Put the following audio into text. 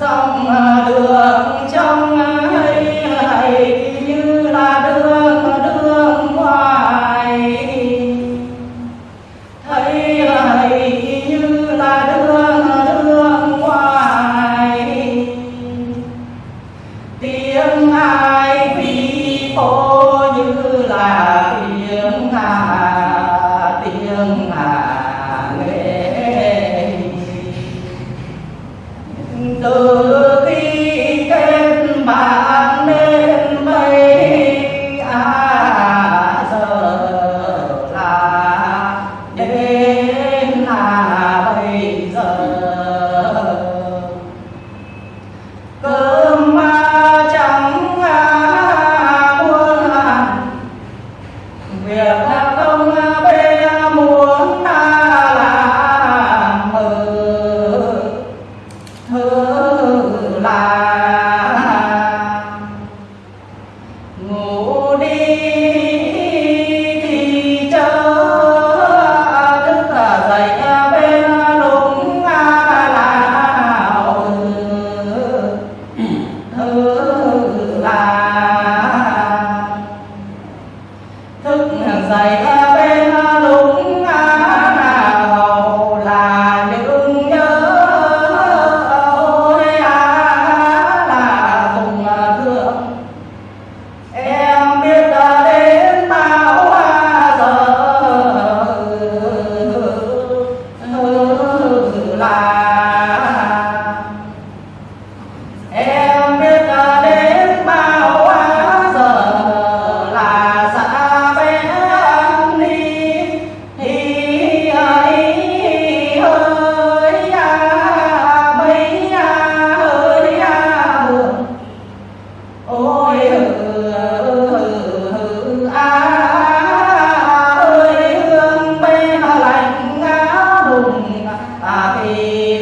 dòng à, đường trong ấy hay như là đường đường ngoài. Thấy hay như là đường à, thì